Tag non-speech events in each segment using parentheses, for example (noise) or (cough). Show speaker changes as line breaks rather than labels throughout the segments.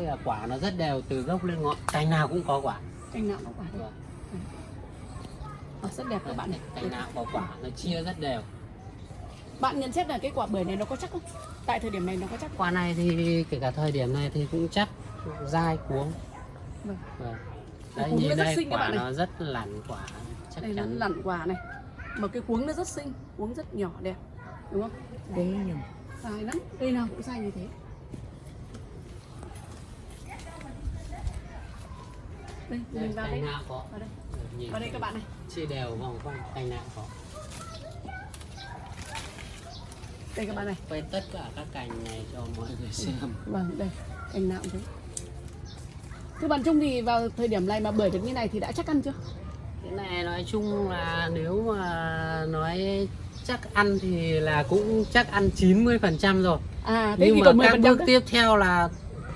bây giờ quả nó rất đều từ gốc lên ngọn. Cành nào cũng có quả.
Cành nào có quả
Vâng.
rất đẹp các bạn này.
Cành nào có quả nó chia rất đều.
Bạn nhận xét là cái quả bưởi này nó có chắc không? Tại thời điểm này nó có chắc
quả này thì kể cả thời điểm này thì cũng chắc dai cuống.
Vâng.
Vâng. đấy nhìn
rất
đây
xinh các
quả
bạn này.
nó rất lẳn quả chắc
đây nó
chắn.
lặn quả này. Mà cái cuống nó rất xinh cuống rất nhỏ đẹp. Đúng không?
Đấy nhỉ.
dài lắm. Cây nào cũng dài như thế đây mình vào đây
cành nào có
vào đây. Vào đây các bạn này.
chia đều vòng quanh cành nào có
đây các bạn này.
Quay tất cả các cành này cho mọi người xem.
Vâng đây cành nào cũng thế thưa bạn Trung thì vào thời điểm này mà bưởi được như này thì đã chắc ăn chưa?
Cái này nói chung là nếu mà nói chắc ăn thì là cũng chắc ăn 90 phần trăm rồi.
À thế
nhưng
thì
mà
còn 10
các bước tiếp theo là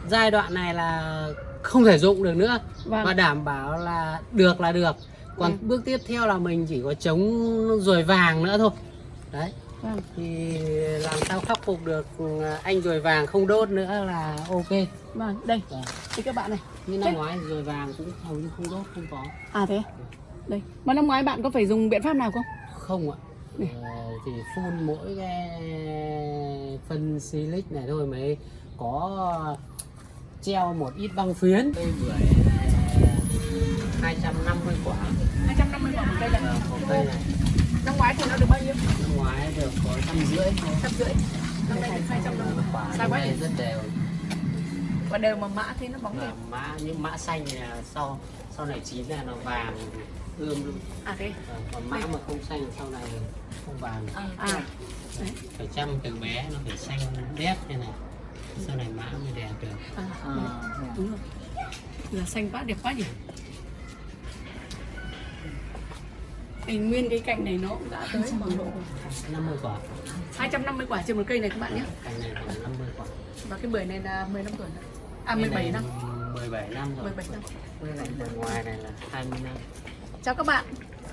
giai đoạn này là không thể dụng được nữa.
Vâng.
và đảm bảo là được là được. Còn
Ừ.
bước tiếp theo là mình chỉ có chống ruồi vàng nữa thôi. Đấy.
Vâng.
thì làm sao khắc phục được anh ruồi vàng không đốt nữa là ok.
Vâng đây.
Vâng.
thì các bạn này.
Như năm ngoái ruồi vàng cũng hầu như không đốt không có.
À thế đây. Mà năm ngoái bạn có phải dùng biện pháp nào không?
Không ạ. Ờ, thì phun mỗi cái phân silic này thôi mới có treo một ít băng phiến. Cây bưởi này 250 quả.
250 quả một cây này
một cây này
năm ngoái thì nó được bao nhiêu?
Năm ngoái được có trăm rưỡi.
Trăm rưỡi. Năm nay được 250
quả.
Sao
năm
quá
nay
nhỉ?
rất đều.
Và đều mà mã thì nó bóng đẹp.
mã những mã xanh là sau sau này chín là nó vàng ươm luôn.
À thế.
Còn mã mà không xanh sau này không vàng.
À đấy
phải chăm từ bé nó phải xanh đét như này sau này mã mới đẹp được
à, đấy. đúng rồi. Là xanh quá đẹp quá nhỉ? Thì nguyên cái cành này nó cũng đã tới khoảng độ
50 quả.
250 quả trên một cây này các bạn nhé.
Cành này khoảng 50 quả.
Và cái bưởi này là 15 tuổi nữa. à
Cây
17
này
năm.
17 năm rồi.
17 năm.
Bên ngoài này là 20 năm.
Chào các bạn.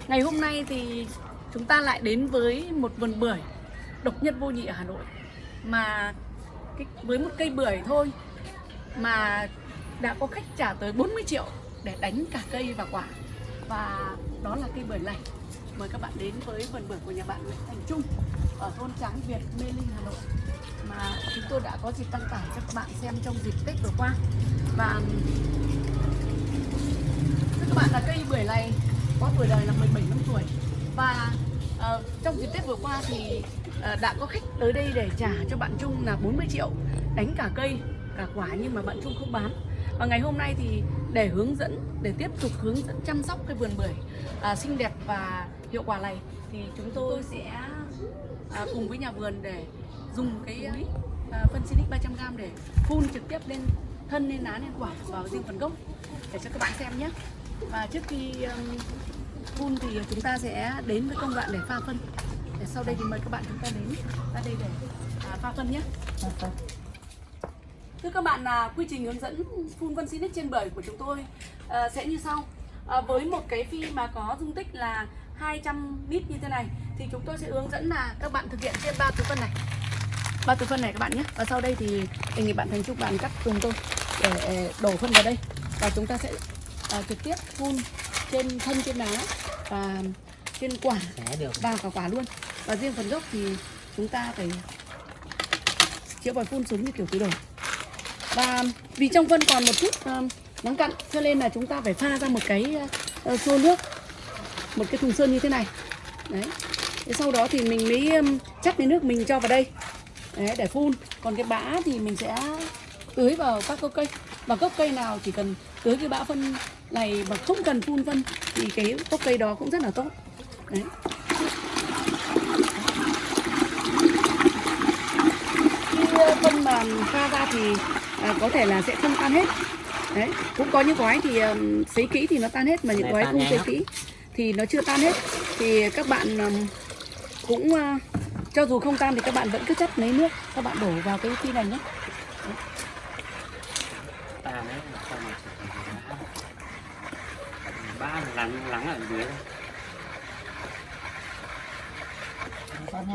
Ngày hôm nay thì chúng ta lại đến với một vườn bưởi độc nhất vô nhị ở Hà Nội. Mà cái, với một cây bưởi thôi mà đã có khách trả tới 40 triệu để đánh cả cây và quả. Và đó là cây bưởi này. Mời các bạn đến với vườn bưởi của nhà bạn Nguyễn Thành Trung ở thôn Tráng Việt, Mê Linh, Hà Nội mà chúng tôi đã có dịp đăng tải cho các bạn xem trong dịp Tết vừa qua. Và Thưa các bạn là cây bưởi này có tuổi đời là 17 năm tuổi. Và uh, trong dịp Tết vừa qua thì Ờ, đã có khách tới đây để trả cho bạn Trung là 40 triệu đánh cả cây cả quả nhưng mà bạn Trung không bán. Và ngày hôm nay thì để hướng dẫn để tiếp tục hướng dẫn chăm sóc cái vườn bưởi à, xinh đẹp và hiệu quả này thì chúng tôi sẽ à, cùng với nhà vườn để dùng cái à, phân Silic 300g để phun trực tiếp lên thân lên lá lên quả vào riêng phần gốc để cho các bạn xem nhé. Và trước khi um, phun thì chúng ta sẽ đến với công đoạn để pha phân sau đây thì mời các bạn chúng ta đến ra đây để à, pha phân nhé. Thưa các bạn là quy trình hướng dẫn phun phân Silic trên bưởi của chúng tôi à, sẽ như sau. À, với một cái phi mà có dung tích là 200 lít như thế này thì chúng tôi sẽ hướng dẫn là các bạn thực hiện trên ba túi phân này. Ba túi phân này các bạn nhé. Và sau đây thì đề nghị bạn Thành Trúc bạn cắt cùng tôi để đổ phân vào đây. Và chúng ta sẽ à, trực tiếp phun trên thân trên lá và trên quả. Vào cả quả luôn và riêng phần gốc thì chúng ta phải chữa vòi phun xuống như kiểu tứ đổ và vì trong vân còn một chút ờ, um, nắng cặn cho nên là chúng ta phải pha ra một cái ờ, uh, xô nước một cái thùng sơn như thế này. Đấy. Thế sau đó thì mình mới um, chắc cái nước mình cho vào đây. Đấy, để phun. Còn cái bã thì mình sẽ tưới vào các gốc cây. Và gốc cây nào chỉ cần tưới cái bã phân này mà không cần phun phân thì cái gốc cây đó cũng rất là tốt. Đấy cái phân pha ra thì à, có thể là sẽ không tan hết. Đấy cũng có những gói thì um, sấy kỹ thì nó tan hết mà những gói không sấy
lắm.
kỹ thì nó chưa tan hết. Thì các bạn um, cũng à, cho dù không tan thì các bạn vẫn cứ chắt lấy nước. Các bạn đổ vào cái phi này nhé.
Là lắng lắng ở dưới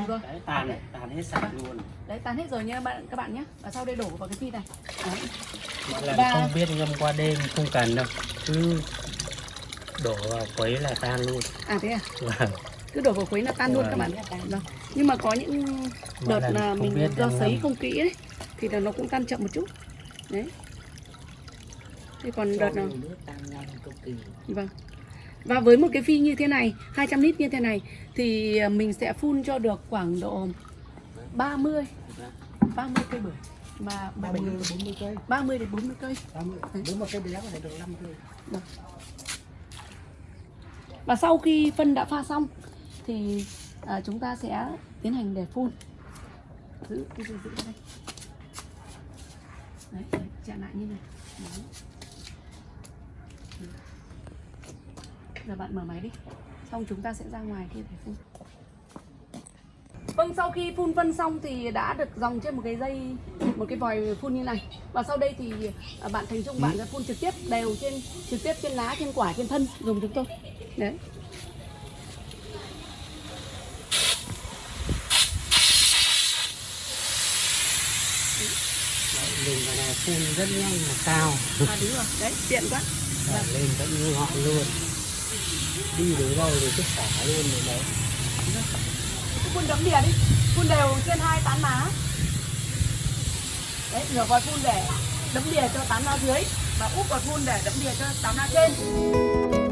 Vâng.
đấy tàn
Đấy.
tàn hết sạch luôn.
Đấy tan hết rồi nha bạn các bạn nhé. Và sau đây đổ vào cái phi này. Đấy.
mọi lần
Và-
không biết ngâm qua đêm không cần đâu. Cứ đổ vào quấy là tan luôn.
À thế à?
Vâng.
Cứ đổ vào khuấy là tan luôn các bạn vâng. nhưng mà có những đợt là mình do sấy
ngâm.
không kỹ ấy thì là nó cũng tan chậm một chút. Đấy. Thế còn đợt nào? vâng và với một cái phi như thế này 200 lít như thế này thì à, mình sẽ phun cho được khoảng độ 30 30 cây bưởi mà
30 đến 40 cây
30 đến 40 cây
30 nếu mà cây béo có thể được 5 cây
Và sau khi phân đã pha xong thì à, chúng ta sẽ tiến hành để phun. Giữ giữ giữ, đây. Đấy, chặn lại như này. Đấy. Giờ bạn mở máy đi. Xong chúng ta sẽ ra ngoài kia để phun. Vâng, sau khi phun phân xong thì đã được dòng trên một cái dây, một cái vòi phun như này. Và sau đây thì à, bạn Thành Trung bạn sẽ phun trực tiếp đều trên trực tiếp trên lá, trên quả, trên thân dùng chúng tôi. Đấy.
Đấy, dùng cái này phun rất nhanh và cao
À đúng rồi, đấy, tiện quá.
Đẩy lên vẫn như họ luôn đi đến đâu rồi cứ xả luôn rồi đấy
Cứ phun đấm đìa đi, phun đều trên hai tán lá. Đấy, nửa vòi phun để đấm đìa cho tán lá dưới và úp vào phun để đấm đìa cho tán lá trên.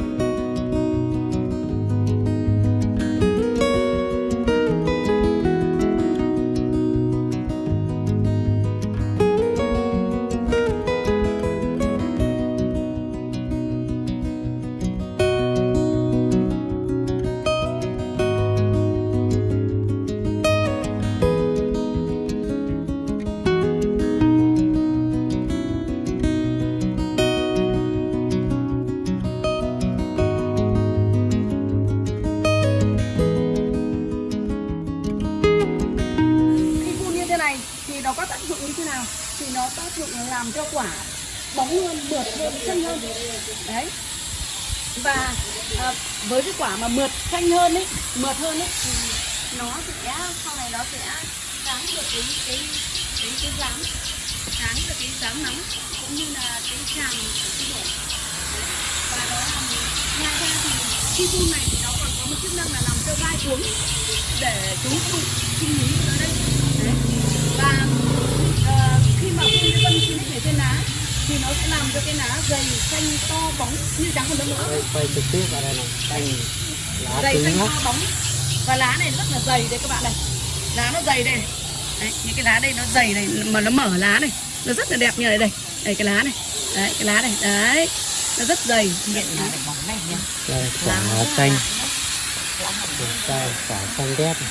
Bóng hơn, mượt hơn, xanh hơn. Đấy. Và à, với cái quả mà mượt xanh hơn ấy, mượt hơn ấy thì nó sẽ sau này nó sẽ kháng được cái cái cái cái dáng kháng được cái dáng nóng cũng như là cái tràn cái đổ. Và đó là ngoài ra thì khi phun này thì nó còn có một chức năng là làm cho vai xuống để chúng không sinh lý ở đây Đấy. và uh, khi mà phun cái phân xịt ở trên lá thì nó sẽ làm cho cái lá dày xanh to bóng như trắng còn nữa.
Quay, quay trực tiếp vào đây này. Xanh lá
dày xanh to bóng. Và lá này rất là dày đây các bạn này. Lá nó dày đây. Đấy, những cái lá đây nó dày này mà nó mở lá này. Nó rất là đẹp như này đây. Đây cái lá này. Đấy cái lá này. Đấy nó rất dày.
Đây quả xanh. Quả quả xanh đét này.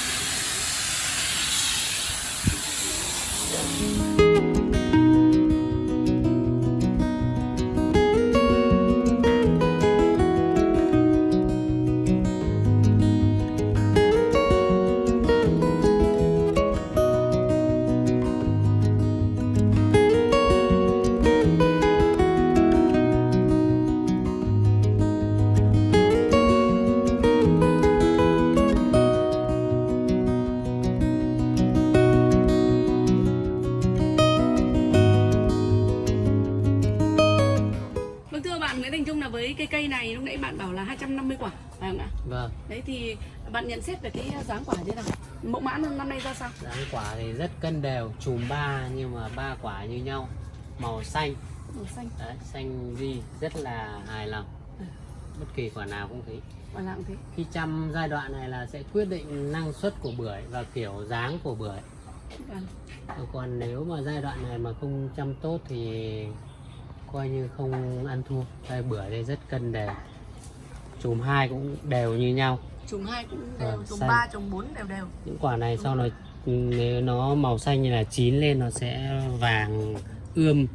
Thì bạn nhận xét về cái dáng quả thế nào? Mẫu mã năm nay ra sao?
dáng quả thì rất cân đều chùm ba nhưng mà ba quả như nhau màu xanh
Màu xanh,
đấy, xanh di rất là hài lòng
Ừ.
bất kỳ quả nào cũng thế
quả nào cũng thế.
khi chăm giai đoạn này là sẽ quyết định năng suất của bưởi và kiểu dáng của bưởi
Vâng.
còn nếu mà giai đoạn này mà không chăm tốt thì coi như không ăn thua đây bưởi đây rất cân đều chùm hai cũng đều như nhau
Chùm 2 cũng đều,
Vâng,
chùm. 3, chùm 4 đều đều.
những quả này sau nó nếu nó màu xanh như là chín lên nó sẽ vàng ươm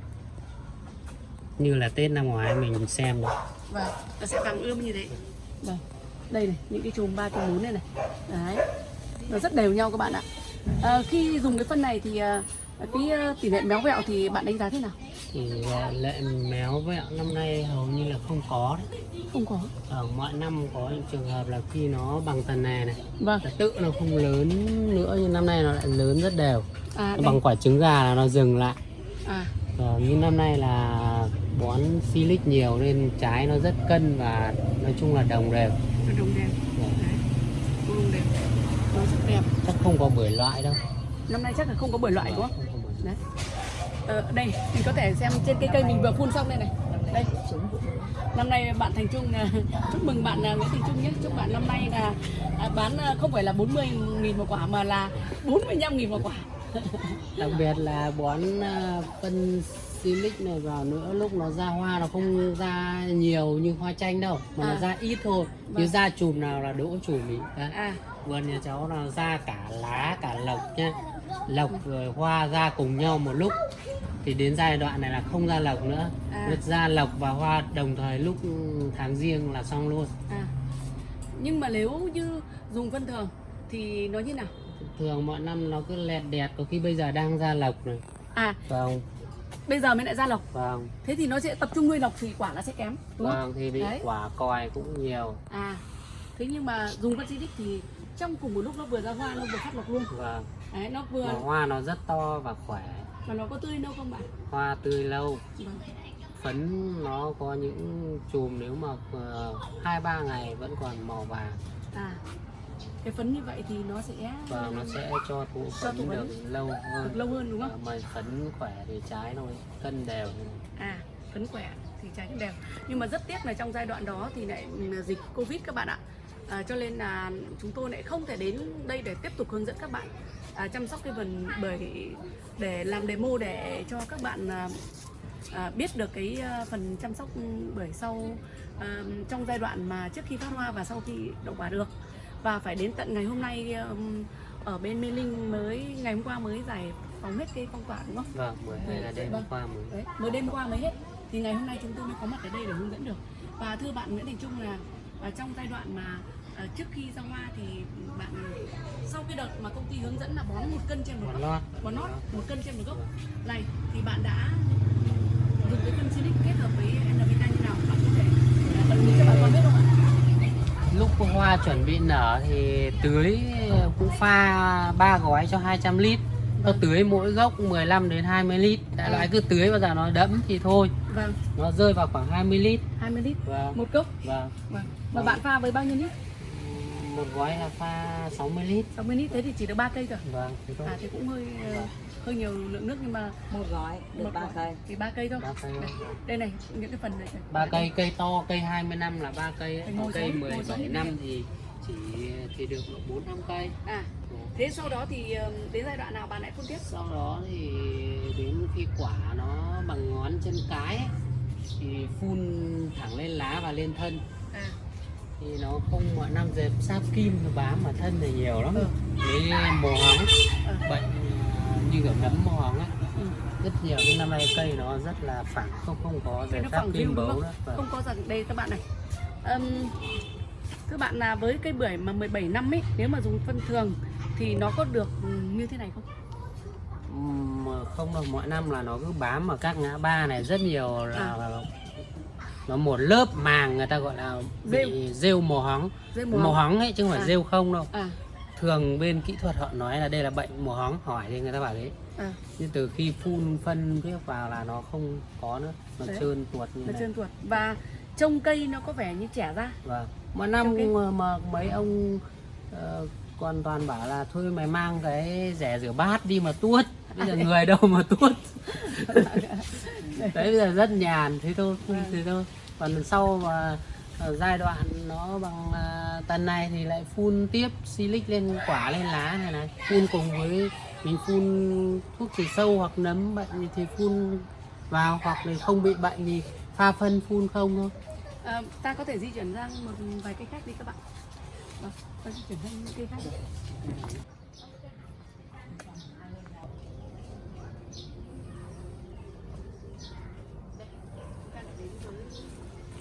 như là tết năm ngoái mình xem được
Vâng, nó sẽ vàng ươm như thế. Vâng. Đây này, những cái chùm 3, chùm 4 này này. Đấy. Nó rất đều nhau các bạn ạ. À, khi dùng cái phân này thì à, cái ờ, tỷ lệ méo vẹo thì bạn đánh giá thế nào?
Ờ, lệ méo vẹo năm nay hầu như là không có đấy.
Không có.
Ở mọi năm có những trường hợp là khi nó bằng tần nè này
vâng.
tự nó không lớn nữa nhưng năm nay nó lại lớn rất đều.
À,
nó bằng quả trứng gà là nó dừng lại.
À.
Ờ, nhưng năm nay là bón silic nhiều nên trái nó rất cân và nói chung là đồng đều.
Đồng đều.
Dạ.
đồng đều. Nó rất đẹp.
Chắc không có bưởi loại đâu
năm nay chắc là không có bưởi loại đúng không? đấy. Ờ, đây mình có thể xem trên cây cây mình vừa phun xong đây này. Đây. Năm nay bạn Thành Trung à, (laughs) chúc mừng bạn à, Nguyễn Thành Trung nhé. Chúc bạn năm nay là à, bán không phải là 40 nghìn một quả mà là 45 nghìn một quả. (laughs)
Đặc biệt là bón phân silic này vào nữa lúc nó ra hoa nó không ra nhiều như hoa chanh đâu mà
À.
nó ra ít thôi. Như
Vâng.
ra chùm nào là đỗ chùm ý.
À.
Vườn nhà cháu là ra cả lá cả lộc nhá lộc rồi hoa ra cùng nhau một lúc. Thì đến giai đoạn này là không ra lộc nữa.
À.
Ra lộc và hoa đồng thời lúc tháng riêng là xong luôn.
À. Nhưng mà nếu như dùng phân thường thì nó như nào?
Thường mọi năm nó cứ lẹt đẹt có khi bây giờ đang ra lộc này.
À.
Vâng.
Bây giờ mới lại ra lộc.
Vâng.
Thế thì nó sẽ tập trung nuôi lộc thì quả nó sẽ kém đúng không?
Vâng thì bị
Đấy.
quả còi cũng nhiều.
À. Thế nhưng mà dùng phân xịt thì trong cùng một lúc nó vừa ra hoa nó vừa phát lộc luôn.
Vâng
đấy nó vừa
mà hoa nó rất to và khỏe.
Và nó có tươi đâu không bạn?
Hoa tươi lâu.
Vâng.
phấn nó có những chùm nếu mà ờ, hai ba ngày vẫn còn màu vàng.
À cái phấn như vậy thì nó sẽ
và nó sẽ cho thụ phấn
phấn.
được lâu
được
hơn
lâu hơn đúng không?
Mà phấn khỏe thì trái nó cân đều.
À phấn khỏe thì trái cũng đều. Nhưng mà rất tiếc là trong giai đoạn đó thì lại là dịch covid các bạn ạ. À, cho nên là chúng tôi lại không thể đến đây để tiếp tục hướng dẫn các bạn à, chăm sóc cái vườn bưởi để làm demo để cho các bạn à, à, biết được cái à, phần chăm sóc bưởi sau à, trong giai đoạn mà trước khi phát hoa và sau khi đậu quả được và phải đến tận ngày hôm nay um, ở bên Mê Linh mới ngày hôm qua mới giải phóng hết cái phong tỏa đúng không?
vâng bưởi này là đêm
Vâng.
qua mới
Đấy, mới đêm qua mới hết thì ngày hôm nay chúng tôi mới có mặt ở đây để hướng dẫn được và thưa bạn Nguyễn Thành Trung là à, trong giai đoạn mà à, trước khi ra hoa thì bạn sau cái đợt mà công ty hướng dẫn là bón một cân trên một gốc bón nót một cân trên một gốc. Này thì bạn đã dùng cái phân Silic kết hợp với NPK như nào? Bạn có thể à, bật mí cho bà con biết không ạ?
lúc hoa chuẩn bị nở thì tưới cũng pha ba gói cho 200 lít. Nó tưới mỗi gốc 15 đến 20 lít. Đại
Ừ.
loại cứ tưới bao giờ nó đẫm thì thôi.
Vâng,
nó rơi vào khoảng 20 lít.
20 lít
và
một gốc.
và
Vâng. Và bạn pha với bao nhiêu lít?
Một gói là pha 60 lít.
60 lít thế thì chỉ được 3 cây thôi.
vâng
À thì cũng hơi ờ, hơi nhiều lượng nước nhưng mà
một gói được
một
ba
gói.
cây.
Thì ba cây thôi.
ba cây
Đây, đây này những cái phần này.
Ba cây cây to cây 20 năm là ba cây còn cây
xuống, ngồi
17
xuống.
năm thì chỉ thì được bốn năm cây.
À thế sau đó thì ờ, đến giai đoạn nào bạn lại phun tiếp?
sau đó thì đến khi quả nó bằng ngón chân cái ấy, thì phun thẳng lên lá và lên thân.
À
thì nó không mọi năm dẹp sáp kim nó bám vào thân thì nhiều lắm
Ừ.
với mồ hóng
ờ,
bệnh à, như kiểu nấm mồ hóng ấy
ừ.
rất nhiều nhưng năm nay cây nó rất là phẳng không không có
Cái
dẹp sáp kim bấu
không?
nữa Vâng.
Không có rằng đây các bạn này. Ừm, thưa bạn là với cây bưởi mà 17 năm ấy nếu mà dùng phân thường thì nó có được ừ, như thế này không?
Mà không đâu mọi năm là nó cứ bám ở các ngã ba này rất nhiều là,
À.
là nó một lớp màng người ta gọi là bị rêu. mồ hóng.
Dây
mồ,
màu
hóng. ấy chứ không phải
À.
rêu không đâu.
À.
Thường bên kỹ thuật họ nói là đây là bệnh mồ hóng. Hỏi thì người ta bảo thế.
À.
Nhưng từ khi phun phân tiếp vào là nó không có nữa. Nó
Đấy.
trơn tuột như
nó
này.
trơn tuột. Và trông cây nó có vẻ như trẻ ra.
Vâng. Mỗi năm
cái-
mà, mà mấy ông ờ, còn toàn bảo là thôi mày mang cái rẻ rửa bát đi mà tuốt. Bây giờ người đâu mà tuốt. (laughs) Đấy bây giờ rất nhàn thế thôi,
Vâng.
thế thôi. Còn sau mà ở giai đoạn nó bằng à, tần này thì lại phun tiếp silic lên quả lên lá này này. Phun cùng với mình phun thuốc trừ sâu hoặc nấm bệnh thì phun vào hoặc là không bị bệnh thì pha phân phun không thôi.
À, ta có thể di chuyển sang một vài cây khác đi các bạn. Vâng, ta di chuyển sang những cây khác. đi.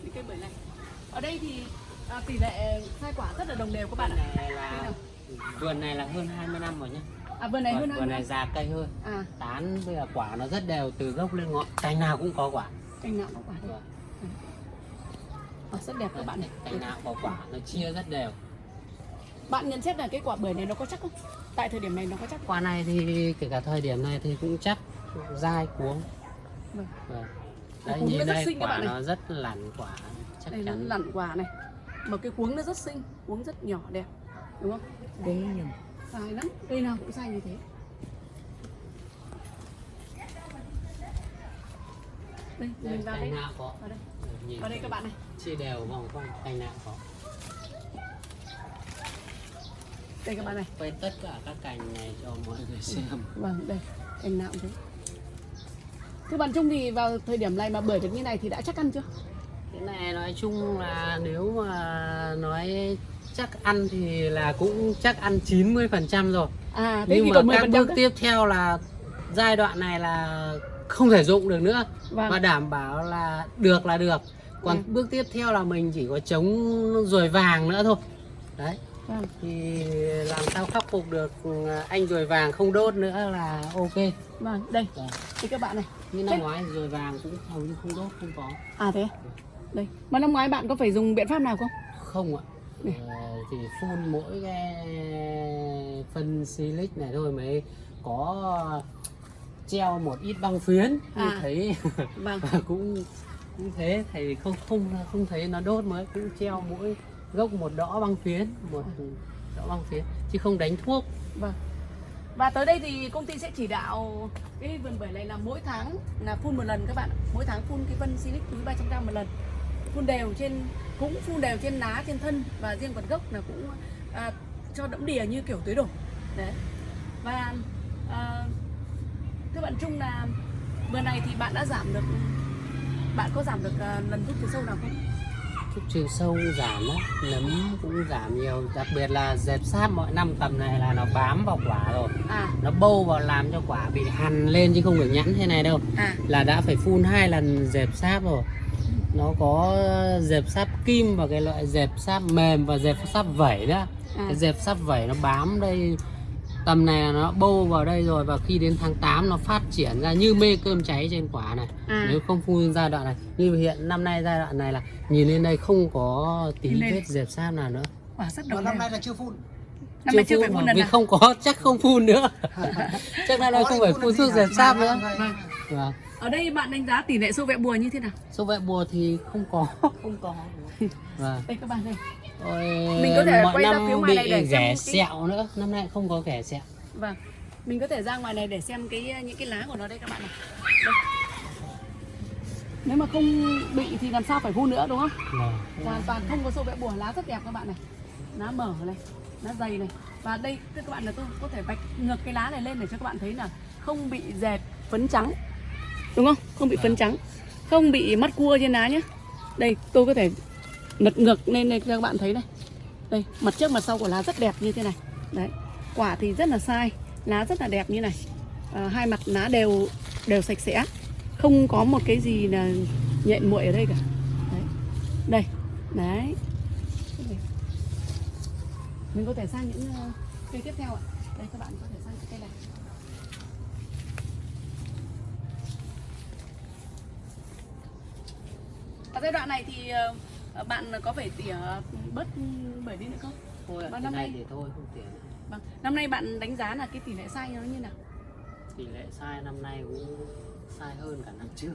Những cây bưởi này. Ở đây thì à, tỷ lệ khai quả rất là đồng đều các bạn ạ.
này là vườn này là hơn 20 năm rồi nhá
À vườn này hơn
vườn,
hai
vườn này già cây hơn
À,
tán bây giờ quả nó rất đều từ gốc lên ngọn cành nào cũng có quả
cành nào có quả. Ờ, rất đẹp các bạn này.
cành nào có quả nó chia rất đều
Bạn nhận xét là cái quả bưởi này nó có chắc không? Tại thời điểm này nó có chắc không?
quả này thì kể cả thời điểm này thì cũng chắc dai cuống
Vâng.
Vâng. Đấy, nhìn đây quả nó rất lẳn quả chắc
Đây
chắn
lặn quả này. Mà cái cuống nó rất xinh, cuống rất nhỏ đẹp. Đúng không?
Đấy nhầm
Dài lắm, cây nào cũng dài như thế. Đây,
đây,
mình vào đây. Vào đây.
nhìn
Vào đây các bạn này.
chia đều vòng quanh cành nào có
Đây các bạn này.
quay tất cả các cành này cho mọi người xem
Vâng, đây, cành nào cũng thế. Thưa bạn Trung thì vào thời điểm này mà bưởi được như này thì đã chắc ăn chưa?
Cái này nói chung là nếu mà nói chắc ăn thì là cũng chắc ăn 90% rồi
À, thế
nhưng
thì
mà
còn 10%
các bước tiếp theo là giai đoạn này là không thể dụng được nữa
Vâng.
và đảm bảo là được là được còn
Ừ.
bước tiếp theo là mình chỉ có chống ruồi vàng nữa thôi đấy
Vâng.
thì làm sao khắc phục được anh ruồi vàng không đốt nữa là ok
Vâng, đây,
Vâng.
thì các bạn này.
như năm ngoái ruồi vàng cũng hầu như không đốt không có
À thế. Đây, mà năm ngoái bạn có phải dùng biện pháp nào không?
không ạ. Ờ, thì phun mỗi cái phân silic này thôi mới có treo một ít băng phiến thì
À.
thấy (laughs)
Vâng.
cũng cũng thế thầy không không không thấy nó đốt mới cũng treo mỗi gốc một đõ băng phiến một đõ băng phiến chứ không đánh thuốc
Vâng. Và tới đây thì công ty sẽ chỉ đạo cái vườn bưởi này là mỗi tháng là phun một lần các bạn. Mỗi tháng phun cái phân silic túi 300 g một lần. Phun đều trên cũng phun đều trên lá, trên thân và riêng phần gốc là cũng à, cho đẫm đìa như kiểu tưới đổ. Đấy. Và à, thưa bạn Trung là vườn này thì bạn đã giảm được bạn có giảm được à, lần thuốc trừ sâu nào không?
thuốc trừ sâu giảm á nấm cũng giảm nhiều đặc biệt là dẹp sáp mọi năm tầm này là nó bám vào quả rồi
À,
nó bâu vào làm cho quả bị hằn lên chứ không được nhẵn thế này đâu
à,
là đã phải phun hai lần dẹp sáp rồi nó có dẹp sáp kim và cái loại dẹp sáp mềm và dẹp sáp vẩy đó.
À.
cái dẹp sáp vẩy nó bám đây. Tầm này là nó bâu vào đây rồi và khi đến tháng 8 nó phát triển ra như mê cơm cháy trên quả này.
À.
nếu không phun giai đoạn này. Như hiện năm nay giai đoạn này là nhìn lên đây không có tí vết dẹp sáp nào nữa.
Quả rất đồng
năm nay là chưa phun.
Năm nay chưa phải phun
vì
nào.
không có (laughs) chắc không phun nữa. (laughs) Chắc năm nay không phải
phun
phun thuốc dẹp sáp
Vâng,
nữa.
vâng.
Ở đây bạn đánh giá tỷ lệ sâu vẹ bùa như thế nào?
số vệ bùa thì không có (laughs)
Không có. (laughs)
vâng
Đây các bạn đây.
Ôi,
Mình có thể quay ra phía ngoài này để xem cái-
sẹo nữa năm nay không có ghẻ sẹo
Vâng. Mình có thể ra ngoài này để xem cái những cái lá của nó đây các bạn này. Đây. Nếu mà không bị thì làm sao phải phun nữa đúng không?
vâng.
Hoàn toàn không có sâu vẽ bùa, lá rất đẹp các bạn này. Lá mở này, lá dày này. Và đây các bạn là tôi có thể vạch ngược cái lá này lên để cho các bạn thấy là không bị dẹp phấn trắng. Đúng không? Không bị phấn trắng. Không bị mắt cua trên lá nhé. Đây, tôi có thể lật ngược lên đây cho các bạn thấy này. Đây, mặt trước mặt sau của lá rất đẹp như thế này. Đấy. Quả thì rất là sai, lá rất là đẹp như này. À, hai mặt lá đều đều sạch sẽ. Không có một cái gì là nhện muội ở đây cả. Đấy. Đây. Đấy. Mình có thể sang những ờ, cây tiếp theo ạ. Đây các bạn có thể sang những cây này. Ở giai đoạn này thì ờ, bạn có phải tỉa bớt bưởi đi nữa không?
thôi
Và
cái
năm nay-
thì thôi không tiền
Vâng. Năm nay bạn đánh giá là cái tỷ lệ sai nó như nào?
tỷ lệ sai năm nay cũng sai hơn cả năm trước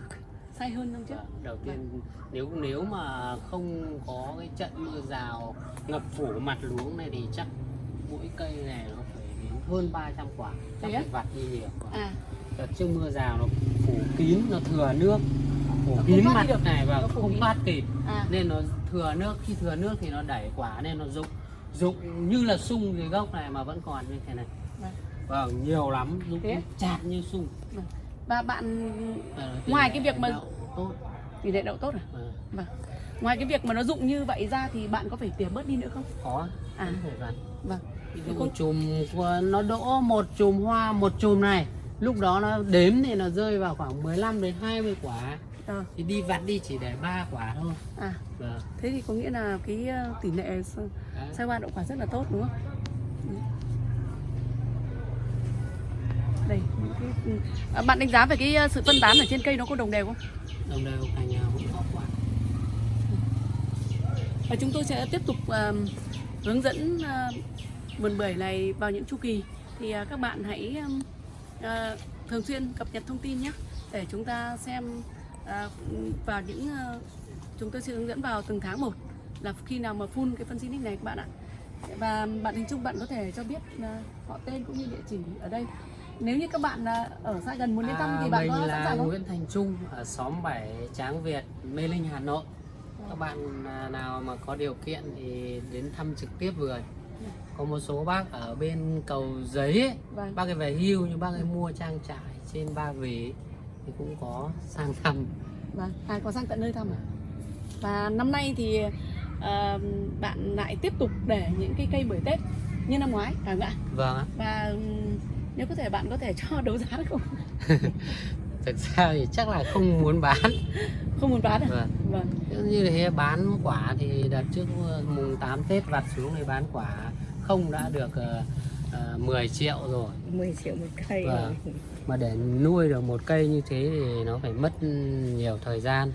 Sai hơn năm trước.
Vâng, đầu tiên nếu nếu mà không có cái trận mưa rào ngập phủ mặt luống này thì chắc mỗi cây này nó phải đến hơn 300 quả chắc phải vặt đi nhiều quả.
À,
đợt trước mưa rào nó phủ kín nó thừa nước phủ kín mặt
được.
này và không thoát kịp
à,
nên nó thừa nước khi thừa nước thì nó đẩy quả nên nó rụng rụng như là sung dưới gốc này mà vẫn còn như thế này
vâng.
vâng nhiều lắm rụng chặt như sung
Và bạn
Ờ,
Ngoài cái việc mà-
tốt
tỷ lệ đậu tốt à?
Vâng.
Vâng. Ngoài cái việc mà nó rụng như vậy ra thì bạn có phải tỉa bớt đi nữa không?
có
À. Vâng.
Một chùm của- nó đỗ một chùm hoa một chùm này lúc đó nó đếm thì nó rơi vào khoảng 15 đến 20 quả.
Ờ,
thì đi vặt đi chỉ để ba quả thôi.
À,
vâng.
Thế thì có nghĩa là cái ờ, tỷ lệ sai hoa đậu quả rất là tốt đúng không? Ừ. đây cái, ừ. à, bạn đánh giá về cái ờ, sự phân tán ở trên cây nó có đồng đều không?
Đồng đều cành nào cũng có quả.
Và chúng tôi sẽ tiếp tục ờ, hướng dẫn ờ, vườn bưởi này vào những chu kỳ. Thì ờ, các bạn hãy ừm, ờ, thường xuyên cập nhật thông tin nhé để chúng ta xem ờ, vào những ờ, chúng tôi sẽ hướng dẫn vào từng tháng một là khi nào mà phun cái phân Silic này các bạn ạ và bạn hình chung bạn có thể cho biết ờ, họ tên cũng như địa chỉ ở đây nếu như các bạn ờ, ở xa gần muốn đến thăm thì bạn
À,
có sẵn sàng không?
Nguyễn Thành Trung ở xóm 7 Tráng Việt, Mê Linh, Hà Nội. Các bạn à, nào mà có điều kiện thì đến thăm trực tiếp vườn. Có một số bác ở bên cầu giấy ấy,
Vâng.
bác ấy về hưu nhưng bác ấy mua trang trại trên Ba Vì thì cũng có sang thăm.
Vâng, à, có sang tận nơi thăm à? Và năm nay thì ờ, bạn lại tiếp tục để những cái cây bưởi Tết như năm ngoái, phải không ạ?
Vâng ạ.
Và nếu có thể bạn có thể cho đấu giá được không? (laughs)
Thực ra thì chắc là không muốn bán. (laughs)
Không muốn bán à?
Vâng.
Vâng.
Như thế bán quả thì đợt trước mùng 8 Tết vặt xuống thì bán quả không đã được uh, 10 triệu rồi.
10 triệu một cây
Vâng. mà để nuôi được một cây như thế thì nó phải mất nhiều thời gian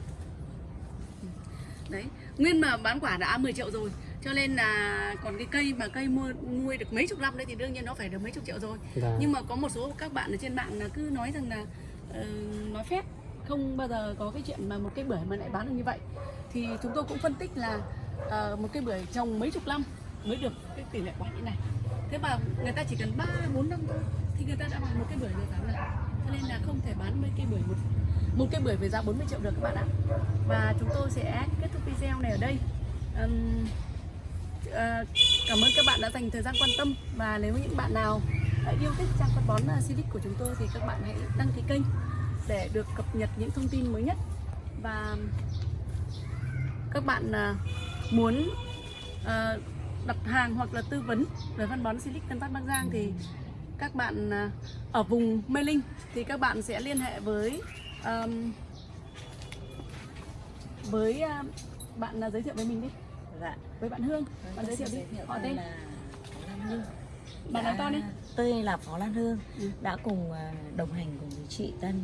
Đấy, nguyên mà bán quả đã 10 triệu rồi cho nên là còn cái cây mà cây mua nuôi được mấy chục năm đấy thì đương nhiên nó phải được mấy chục triệu rồi
Vâng.
nhưng mà có một số các bạn ở trên mạng là cứ nói rằng là uh, nói phép không bao giờ có cái chuyện mà một cây bưởi mà lại bán được như vậy. Thì chúng tôi cũng phân tích là uh, một cây bưởi trồng mấy chục năm mới được cái tỷ lệ quả như này. Thế mà người ta chỉ cần ba bốn năm thôi thì người ta đã bán một cây bưởi được rồi cho nên là không thể bán mấy cây bưởi một một cây bưởi với giá 40 triệu được các bạn ạ. Và chúng tôi sẽ kết thúc video này ở đây. Um, uh, cảm ơn các bạn đã dành thời gian quan tâm. Và nếu những bạn nào yêu thích trang phân bón uh, Silic của chúng tôi thì các bạn hãy đăng ký kênh để được cập nhật những thông tin mới nhất. Và các bạn ờ, muốn ờ, đặt hàng hoặc là tư vấn về phân bón Silic Tân Phát Bắc Giang thì các bạn ở vùng Mê Linh thì các bạn sẽ liên hệ với ờm, với ờ, bạn giới thiệu với mình đi.
Dạ.
với bạn Hương. Bạn
Tôi
giới thiệu đi. họ tên
là
bạn nói to đi
Tôi là Phó Lan Hương,
Ừ.
đã cùng à, đồng hành cùng với chị Tân,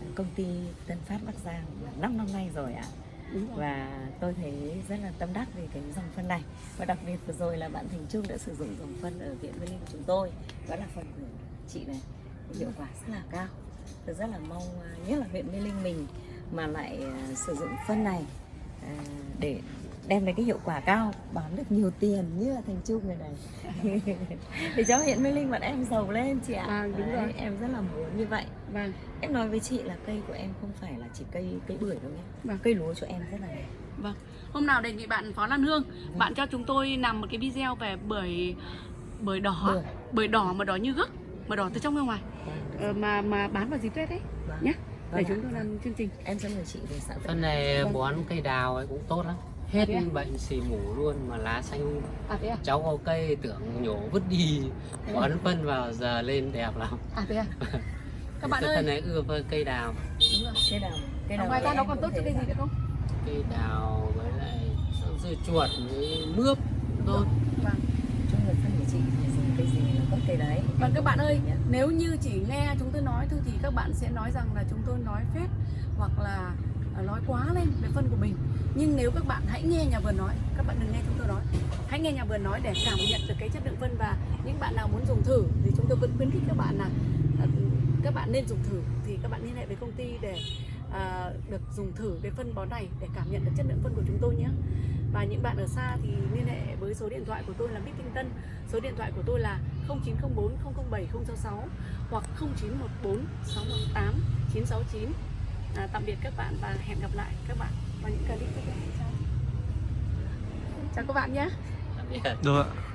à, công ty Tân Phát Bắc Giang là 5 năm nay rồi ạ.
rồi
Và tôi thấy rất là tâm đắc về cái dòng phân này. Và đặc biệt vừa rồi là bạn Thành Trung đã sử dụng dòng phân ở Viện Mê Linh của chúng tôi. Đó là phần của chị này, hiệu quả rất là cao. Tôi rất là mong à, nhất là huyện Mê Linh mình mà lại à, sử dụng phân này à, để đem lại cái hiệu quả cao. Bán được nhiều tiền như là thành trung người này. Để (laughs) cho huyện Mê Linh bọn em giàu lên chị ạ.
À, đúng
Đấy,
rồi.
em rất là muốn như vậy.
Vâng.
Em nói với chị là cây của em không phải là chỉ cây cây bưởi đâu nhé.
Vâng.
cây lúa cho em rất là đẹp.
Vâng. Hôm nào đề nghị bạn Phó Lan Hương bạn cho chúng tôi làm một cái video về bưởi bưởi đỏ.
Bưởi.
bưởi đỏ mà đỏ như gấc mà đỏ từ trong ra ngoài. Ờ, mà mà bán vào dịp Tết đấy
Vâng.
nhé để
Vâng
chúng tôi làm chương trình.
Em sẽ mời chị về xã
phân này
Vâng.
bón cây đào ấy cũng tốt lắm hết
à?
bệnh xì mủ luôn mà lá xanh.
À thế à?
Cháu có cây tưởng nhổ vứt đi. Bón phân vào giờ lên đẹp lắm.
À thế à? (laughs) Các bạn ơi.
này ưa với cây đào.
Đúng rồi.
Cây đào cây
À,
đào
ngoài ra nó còn tốt cho cái gì nữa không?
Cây đào với lại dưa chuột với mướp tốt.
Vâng.
Chung là phân của chị thì dùng cây gì có cây đấy?
Vâng các bạn ơi,
Nhé.
nếu như chỉ nghe chúng tôi nói thôi thì các bạn sẽ nói rằng là chúng tôi nói phép hoặc là à, À, nói quá lên về phân của mình. Nhưng nếu các bạn hãy nghe nhà vườn nói, các bạn đừng nghe chúng tôi nói. Hãy nghe nhà vườn nói để cảm nhận được cái chất lượng phân và những bạn nào muốn dùng thử thì chúng tôi vẫn khuyến khích các bạn là à, các bạn nên dùng thử thì các bạn liên hệ với công ty để à, được dùng thử cái phân bón này để cảm nhận được chất lượng phân của chúng tôi nhé. Và những bạn ở xa thì liên hệ với số điện thoại của tôi là Bích Kinh Tân Số điện thoại của tôi là 0904 007 066 hoặc 0914 618 969 à, Tạm biệt các bạn và hẹn gặp lại các bạn vào những clip tiếp theo. Chào. Các bạn nhé.
Tạm biệt.
Được ạ